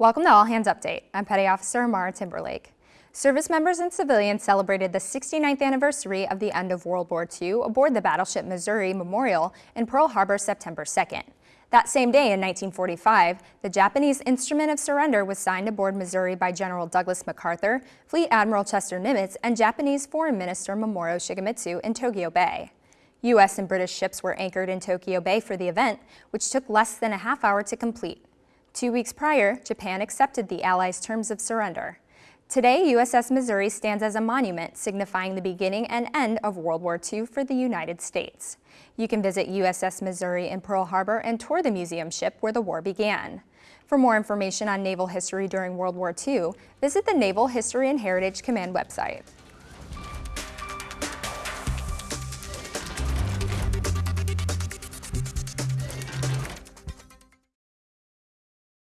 Welcome to All Hands Update. I'm Petty Officer Amara Timberlake. Service members and civilians celebrated the 69th anniversary of the end of World War II aboard the battleship Missouri Memorial in Pearl Harbor September 2nd. That same day in 1945, the Japanese Instrument of Surrender was signed aboard Missouri by General Douglas MacArthur, Fleet Admiral Chester Nimitz, and Japanese Foreign Minister Mamoru Shigemitsu in Tokyo Bay. U.S. and British ships were anchored in Tokyo Bay for the event, which took less than a half hour to complete. Two weeks prior, Japan accepted the Allies' terms of surrender. Today, USS Missouri stands as a monument signifying the beginning and end of World War II for the United States. You can visit USS Missouri in Pearl Harbor and tour the museum ship where the war began. For more information on naval history during World War II, visit the Naval History and Heritage Command website.